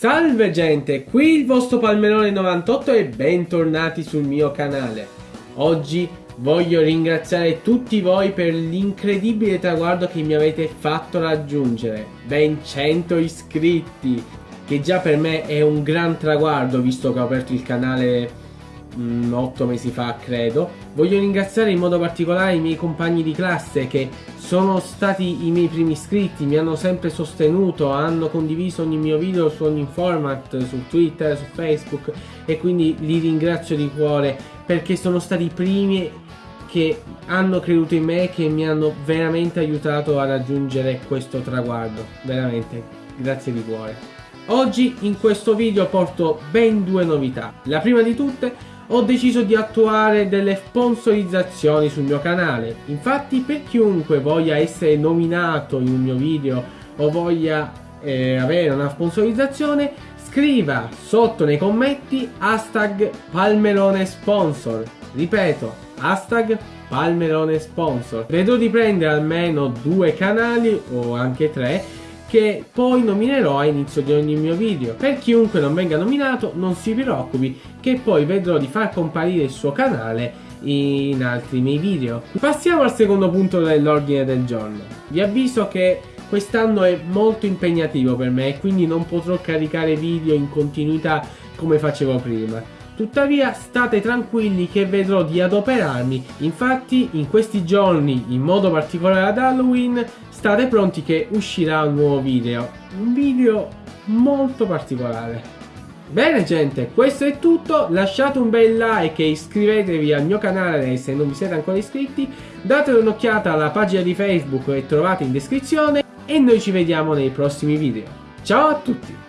Salve gente, qui il vostro Palmerone 98 e bentornati sul mio canale. Oggi voglio ringraziare tutti voi per l'incredibile traguardo che mi avete fatto raggiungere. Ben 100 iscritti, che già per me è un gran traguardo visto che ho aperto il canale 8 mm, mesi fa credo voglio ringraziare in modo particolare i miei compagni di classe che sono stati i miei primi iscritti mi hanno sempre sostenuto hanno condiviso ogni mio video su ogni format su twitter su facebook e quindi li ringrazio di cuore perché sono stati i primi che hanno creduto in me e che mi hanno veramente aiutato a raggiungere questo traguardo veramente grazie di cuore Oggi in questo video porto ben due novità. La prima di tutte ho deciso di attuare delle sponsorizzazioni sul mio canale. Infatti per chiunque voglia essere nominato in un mio video o voglia eh, avere una sponsorizzazione, scriva sotto nei commenti hashtag Palmerone Sponsor. Ripeto, hashtag Palmerone Sponsor. Vedrò di prendere almeno due canali o anche tre che poi nominerò a inizio di ogni mio video. Per chiunque non venga nominato non si preoccupi che poi vedrò di far comparire il suo canale in altri miei video. Passiamo al secondo punto dell'ordine del giorno. Vi avviso che quest'anno è molto impegnativo per me e quindi non potrò caricare video in continuità come facevo prima. Tuttavia state tranquilli che vedrò di adoperarmi, infatti in questi giorni, in modo particolare ad Halloween, state pronti che uscirà un nuovo video. Un video molto particolare. Bene gente, questo è tutto, lasciate un bel like e iscrivetevi al mio canale se non vi siete ancora iscritti, date un'occhiata alla pagina di Facebook che trovate in descrizione e noi ci vediamo nei prossimi video. Ciao a tutti!